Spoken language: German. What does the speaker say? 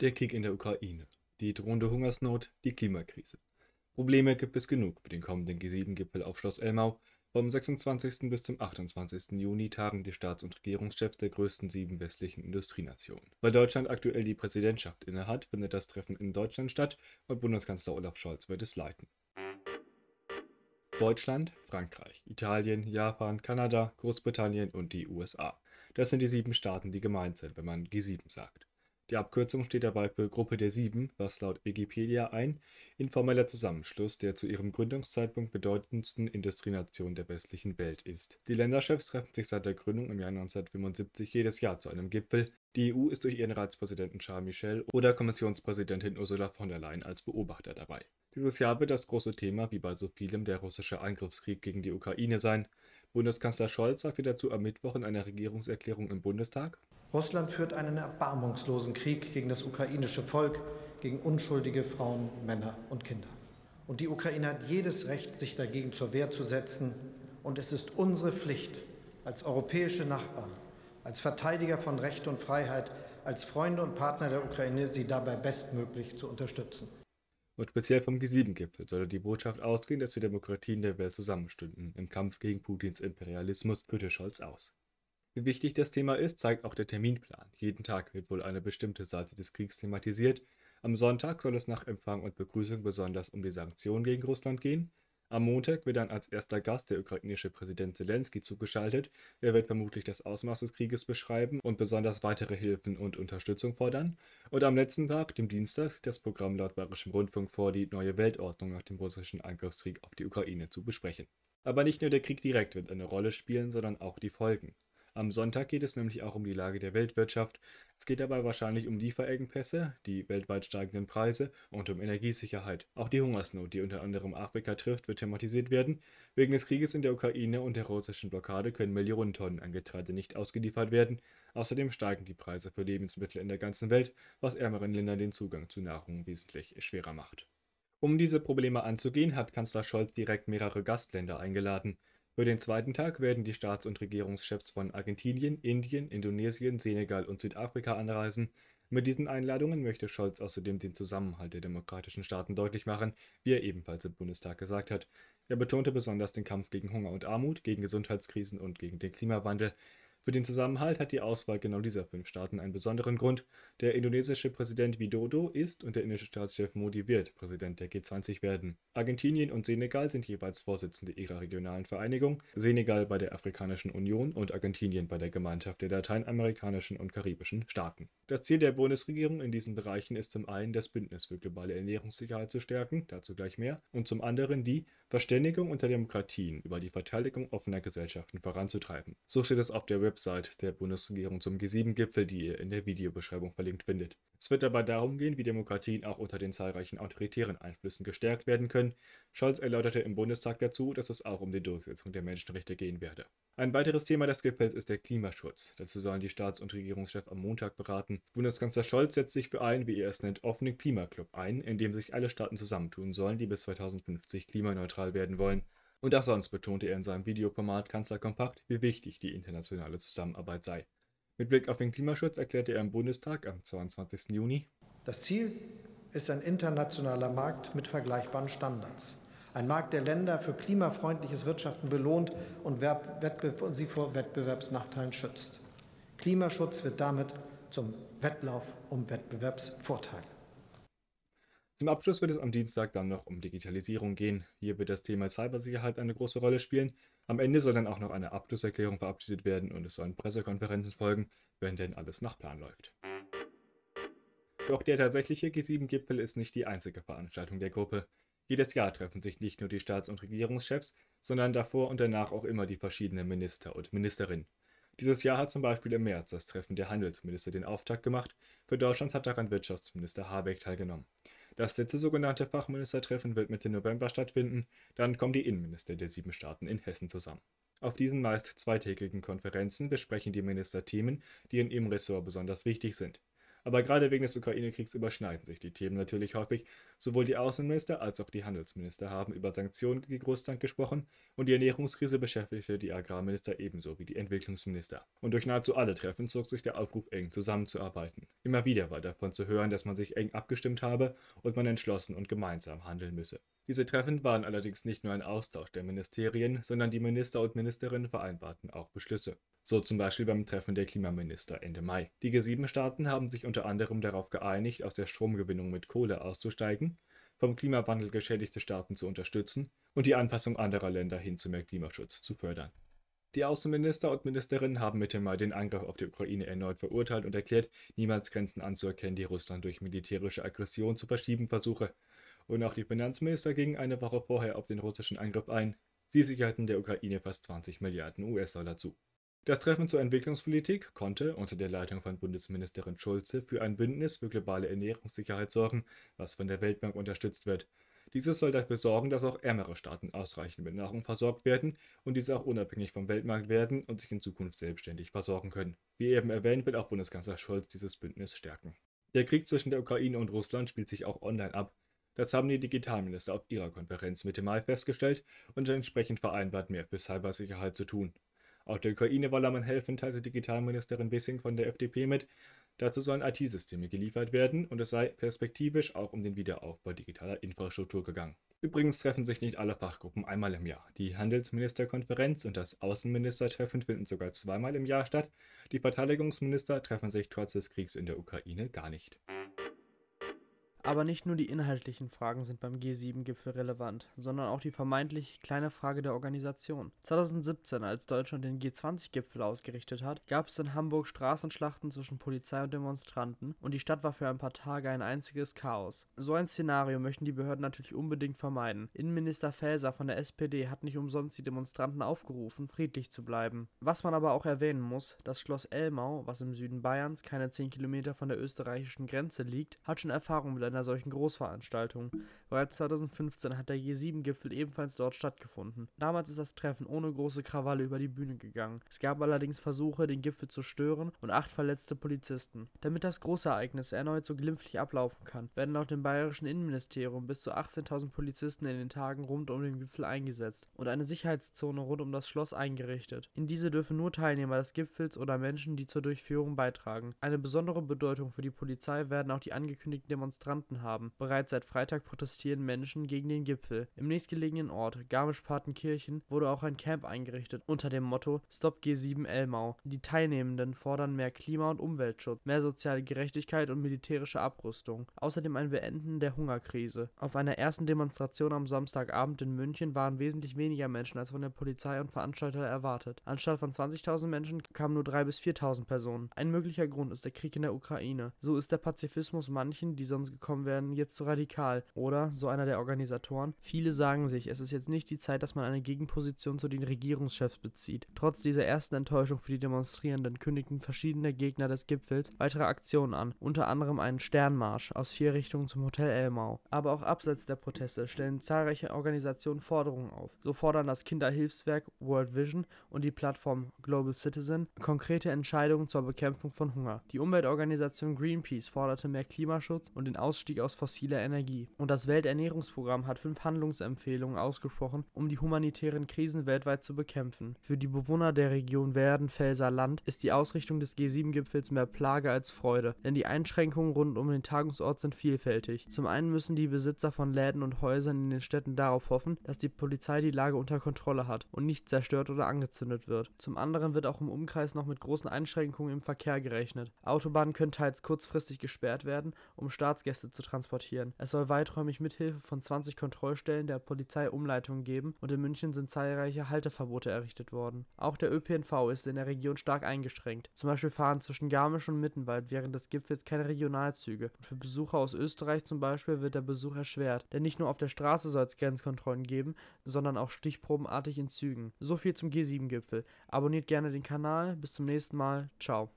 Der Krieg in der Ukraine, die drohende Hungersnot, die Klimakrise. Probleme gibt es genug für den kommenden G7-Gipfel auf Schloss Elmau. Vom 26. bis zum 28. Juni tagen die Staats- und Regierungschefs der größten sieben westlichen Industrienationen. Weil Deutschland aktuell die Präsidentschaft innehat, findet das Treffen in Deutschland statt und Bundeskanzler Olaf Scholz wird es leiten. Deutschland, Frankreich, Italien, Japan, Kanada, Großbritannien und die USA. Das sind die sieben Staaten, die gemeint sind, wenn man G7 sagt. Die Abkürzung steht dabei für Gruppe der Sieben, was laut Wikipedia ein informeller Zusammenschluss der zu ihrem Gründungszeitpunkt bedeutendsten Industrienation der westlichen Welt ist. Die Länderchefs treffen sich seit der Gründung im Jahr 1975 jedes Jahr zu einem Gipfel. Die EU ist durch ihren Ratspräsidenten Charles Michel oder Kommissionspräsidentin Ursula von der Leyen als Beobachter dabei. Dieses Jahr wird das große Thema, wie bei so vielem, der russische Angriffskrieg gegen die Ukraine sein. Bundeskanzler Scholz sagte dazu am Mittwoch in einer Regierungserklärung im Bundestag, Russland führt einen erbarmungslosen Krieg gegen das ukrainische Volk, gegen unschuldige Frauen, Männer und Kinder. Und die Ukraine hat jedes Recht, sich dagegen zur Wehr zu setzen. Und es ist unsere Pflicht als europäische Nachbarn, als Verteidiger von Recht und Freiheit, als Freunde und Partner der Ukraine, sie dabei bestmöglich zu unterstützen. Und speziell vom G7-Gipfel solle die Botschaft ausgehen, dass die Demokratien der Welt zusammenstünden. Im Kampf gegen Putins Imperialismus führte Scholz aus. Wie wichtig das Thema ist, zeigt auch der Terminplan. Jeden Tag wird wohl eine bestimmte Seite des Kriegs thematisiert. Am Sonntag soll es nach Empfang und Begrüßung besonders um die Sanktionen gegen Russland gehen. Am Montag wird dann als erster Gast der ukrainische Präsident Zelensky zugeschaltet. Er wird vermutlich das Ausmaß des Krieges beschreiben und besonders weitere Hilfen und Unterstützung fordern. Und am letzten Tag, dem Dienstag, das Programm laut Bayerischem Rundfunk vor, die neue Weltordnung nach dem russischen Angriffskrieg auf die Ukraine zu besprechen. Aber nicht nur der Krieg direkt wird eine Rolle spielen, sondern auch die Folgen. Am Sonntag geht es nämlich auch um die Lage der Weltwirtschaft. Es geht dabei wahrscheinlich um Lieferengpässe, die weltweit steigenden Preise und um Energiesicherheit. Auch die Hungersnot, die unter anderem Afrika trifft, wird thematisiert werden. Wegen des Krieges in der Ukraine und der russischen Blockade können Millionen Tonnen an Getreide nicht ausgeliefert werden. Außerdem steigen die Preise für Lebensmittel in der ganzen Welt, was ärmeren Ländern den Zugang zu Nahrung wesentlich schwerer macht. Um diese Probleme anzugehen, hat Kanzler Scholz direkt mehrere Gastländer eingeladen. Für den zweiten Tag werden die Staats- und Regierungschefs von Argentinien, Indien, Indonesien, Senegal und Südafrika anreisen. Mit diesen Einladungen möchte Scholz außerdem den Zusammenhalt der demokratischen Staaten deutlich machen, wie er ebenfalls im Bundestag gesagt hat. Er betonte besonders den Kampf gegen Hunger und Armut, gegen Gesundheitskrisen und gegen den Klimawandel. Für den Zusammenhalt hat die Auswahl genau dieser fünf Staaten einen besonderen Grund. Der indonesische Präsident Widodo ist und der indische Staatschef Modi wird Präsident der G20 werden. Argentinien und Senegal sind jeweils Vorsitzende ihrer regionalen Vereinigung, Senegal bei der Afrikanischen Union und Argentinien bei der Gemeinschaft der lateinamerikanischen und karibischen Staaten. Das Ziel der Bundesregierung in diesen Bereichen ist zum einen das Bündnis für globale Ernährungssicherheit zu stärken, dazu gleich mehr, und zum anderen die Verständigung unter Demokratien über die Verteidigung offener Gesellschaften voranzutreiben. So steht es auf der Website der Bundesregierung zum G7-Gipfel, die ihr in der Videobeschreibung verlinkt findet. Es wird dabei darum gehen, wie Demokratien auch unter den zahlreichen autoritären Einflüssen gestärkt werden können. Scholz erläuterte im Bundestag dazu, dass es auch um die Durchsetzung der Menschenrechte gehen werde. Ein weiteres Thema des Gipfels ist der Klimaschutz. Dazu sollen die Staats- und Regierungschefs am Montag beraten. Bundeskanzler Scholz setzt sich für einen, wie er es nennt, offenen Klimaclub ein, in dem sich alle Staaten zusammentun sollen, die bis 2050 klimaneutral werden wollen. Und auch sonst betonte er in seinem Videoformat Kanzler Kompakt, wie wichtig die internationale Zusammenarbeit sei. Mit Blick auf den Klimaschutz erklärte er im Bundestag am 22. Juni, Das Ziel ist ein internationaler Markt mit vergleichbaren Standards. Ein Markt, der Länder für klimafreundliches Wirtschaften belohnt und sie vor Wettbewerbsnachteilen schützt. Klimaschutz wird damit zum Wettlauf um Wettbewerbsvorteile. Zum Abschluss wird es am Dienstag dann noch um Digitalisierung gehen. Hier wird das Thema Cybersicherheit eine große Rolle spielen. Am Ende soll dann auch noch eine Abschlusserklärung verabschiedet werden und es sollen Pressekonferenzen folgen, wenn denn alles nach Plan läuft. Doch der tatsächliche G7-Gipfel ist nicht die einzige Veranstaltung der Gruppe. Jedes Jahr treffen sich nicht nur die Staats- und Regierungschefs, sondern davor und danach auch immer die verschiedenen Minister und Ministerinnen. Dieses Jahr hat zum Beispiel im März das Treffen der Handelsminister den Auftakt gemacht. Für Deutschland hat daran Wirtschaftsminister Habeck teilgenommen. Das letzte sogenannte Fachministertreffen wird Mitte November stattfinden. Dann kommen die Innenminister der sieben Staaten in Hessen zusammen. Auf diesen meist zweitägigen Konferenzen besprechen die Minister Themen, die in ihrem Ressort besonders wichtig sind. Aber gerade wegen des Ukraine-Kriegs überschneiden sich die Themen natürlich häufig. Sowohl die Außenminister als auch die Handelsminister haben über Sanktionen gegen Russland gesprochen und die Ernährungskrise beschäftigte die Agrarminister ebenso wie die Entwicklungsminister. Und durch nahezu alle Treffen zog sich der Aufruf, eng zusammenzuarbeiten. Immer wieder war davon zu hören, dass man sich eng abgestimmt habe und man entschlossen und gemeinsam handeln müsse. Diese Treffen waren allerdings nicht nur ein Austausch der Ministerien, sondern die Minister und Ministerinnen vereinbarten auch Beschlüsse. So zum Beispiel beim Treffen der Klimaminister Ende Mai. Die G7-Staaten haben sich unter anderem darauf geeinigt, aus der Stromgewinnung mit Kohle auszusteigen, vom Klimawandel geschädigte Staaten zu unterstützen und die Anpassung anderer Länder hin zu mehr Klimaschutz zu fördern. Die Außenminister und Ministerinnen haben Mitte Mai den Angriff auf die Ukraine erneut verurteilt und erklärt, niemals Grenzen anzuerkennen, die Russland durch militärische Aggression zu verschieben versuche. Und auch die Finanzminister gingen eine Woche vorher auf den russischen Angriff ein. Sie sicherten der Ukraine fast 20 Milliarden US-Dollar zu. Das Treffen zur Entwicklungspolitik konnte unter der Leitung von Bundesministerin Schulze für ein Bündnis für globale Ernährungssicherheit sorgen, was von der Weltbank unterstützt wird. Dieses soll dafür sorgen, dass auch ärmere Staaten ausreichend mit Nahrung versorgt werden und diese auch unabhängig vom Weltmarkt werden und sich in Zukunft selbstständig versorgen können. Wie eben erwähnt, wird auch Bundeskanzler Scholz dieses Bündnis stärken. Der Krieg zwischen der Ukraine und Russland spielt sich auch online ab. Das haben die Digitalminister auf ihrer Konferenz Mitte Mai festgestellt und entsprechend vereinbart, mehr für Cybersicherheit zu tun. Auch der Ukraine wolle man helfen, teilte Digitalministerin Wissing von der FDP mit. Dazu sollen IT-Systeme geliefert werden und es sei perspektivisch auch um den Wiederaufbau digitaler Infrastruktur gegangen. Übrigens treffen sich nicht alle Fachgruppen einmal im Jahr. Die Handelsministerkonferenz und das Außenministertreffen finden sogar zweimal im Jahr statt. Die Verteidigungsminister treffen sich trotz des Kriegs in der Ukraine gar nicht. Aber nicht nur die inhaltlichen Fragen sind beim G7-Gipfel relevant, sondern auch die vermeintlich kleine Frage der Organisation. 2017, als Deutschland den G20-Gipfel ausgerichtet hat, gab es in Hamburg Straßenschlachten zwischen Polizei und Demonstranten und die Stadt war für ein paar Tage ein einziges Chaos. So ein Szenario möchten die Behörden natürlich unbedingt vermeiden. Innenminister Faeser von der SPD hat nicht umsonst die Demonstranten aufgerufen, friedlich zu bleiben. Was man aber auch erwähnen muss, das Schloss Elmau, was im Süden Bayerns keine 10 Kilometer von der österreichischen Grenze liegt, hat schon Erfahrung mit einer solchen Großveranstaltung. Bereits 2015 hat der G7-Gipfel ebenfalls dort stattgefunden. Damals ist das Treffen ohne große Krawalle über die Bühne gegangen. Es gab allerdings Versuche, den Gipfel zu stören und acht verletzte Polizisten. Damit das Großereignis erneut so glimpflich ablaufen kann, werden laut dem bayerischen Innenministerium bis zu 18.000 Polizisten in den Tagen rund um den Gipfel eingesetzt und eine Sicherheitszone rund um das Schloss eingerichtet. In diese dürfen nur Teilnehmer des Gipfels oder Menschen, die zur Durchführung beitragen. Eine besondere Bedeutung für die Polizei werden auch die angekündigten Demonstranten Demonstranten haben. Bereits seit Freitag protestieren Menschen gegen den Gipfel. Im nächstgelegenen Ort, Garmisch-Partenkirchen, wurde auch ein Camp eingerichtet unter dem Motto Stop G7 Elmau. Die Teilnehmenden fordern mehr Klima- und Umweltschutz, mehr soziale Gerechtigkeit und militärische Abrüstung. Außerdem ein Beenden der Hungerkrise. Auf einer ersten Demonstration am Samstagabend in München waren wesentlich weniger Menschen als von der Polizei und Veranstalter erwartet. Anstatt von 20.000 Menschen kamen nur 3.000 bis 4.000 Personen. Ein möglicher Grund ist der Krieg in der Ukraine. So ist der Pazifismus manchen, die sonst gekommen gekommen werden, jetzt zu radikal. Oder, so einer der Organisatoren, viele sagen sich, es ist jetzt nicht die Zeit, dass man eine Gegenposition zu den Regierungschefs bezieht. Trotz dieser ersten Enttäuschung für die Demonstrierenden kündigten verschiedene Gegner des Gipfels weitere Aktionen an, unter anderem einen Sternmarsch aus vier Richtungen zum Hotel Elmau. Aber auch abseits der Proteste stellen zahlreiche Organisationen Forderungen auf. So fordern das Kinderhilfswerk World Vision und die Plattform Global Citizen konkrete Entscheidungen zur Bekämpfung von Hunger. Die Umweltorganisation Greenpeace forderte mehr Klimaschutz und den Ausstieg Ausstieg aus fossiler Energie. Und das Welternährungsprogramm hat fünf Handlungsempfehlungen ausgesprochen, um die humanitären Krisen weltweit zu bekämpfen. Für die Bewohner der Region Werdenfelser Land ist die Ausrichtung des G7-Gipfels mehr Plage als Freude, denn die Einschränkungen rund um den Tagungsort sind vielfältig. Zum einen müssen die Besitzer von Läden und Häusern in den Städten darauf hoffen, dass die Polizei die Lage unter Kontrolle hat und nicht zerstört oder angezündet wird. Zum anderen wird auch im Umkreis noch mit großen Einschränkungen im Verkehr gerechnet. Autobahnen können teils kurzfristig gesperrt werden, um Staatsgäste zu transportieren. Es soll weiträumig mithilfe von 20 Kontrollstellen der Polizei Umleitungen geben und in München sind zahlreiche Halteverbote errichtet worden. Auch der ÖPNV ist in der Region stark eingeschränkt. Zum Beispiel fahren zwischen Garmisch und Mittenwald während des Gipfels keine Regionalzüge. Und für Besucher aus Österreich zum Beispiel wird der Besuch erschwert, denn nicht nur auf der Straße soll es Grenzkontrollen geben, sondern auch stichprobenartig in Zügen. So viel zum G7-Gipfel. Abonniert gerne den Kanal. Bis zum nächsten Mal. Ciao.